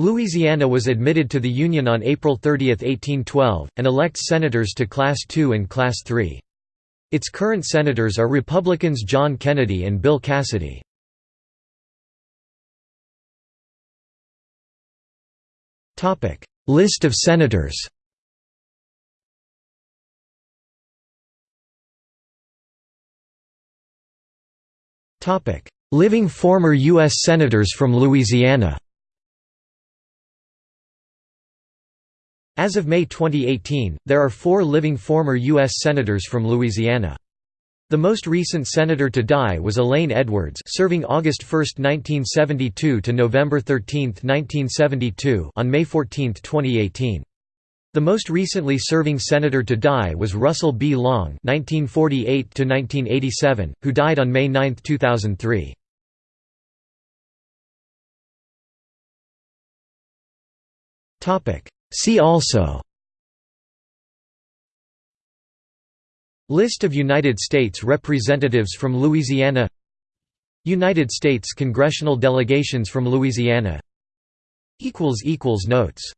Louisiana was admitted to the Union on April 30, 1812, and elects senators to Class II and Class III. Its current senators are Republicans John Kennedy and Bill Cassidy. List of senators Living former U.S. Senators from Louisiana As of May 2018, there are four living former U.S. Senators from Louisiana. The most recent senator to die was Elaine Edwards serving August 1, 1972 to November 13, 1972 on May 14, 2018. The most recently serving senator to die was Russell B. Long (1948–1987), who died on May 9, 2003. Topic: See also List of United States representatives from Louisiana United States congressional delegations from Louisiana Notes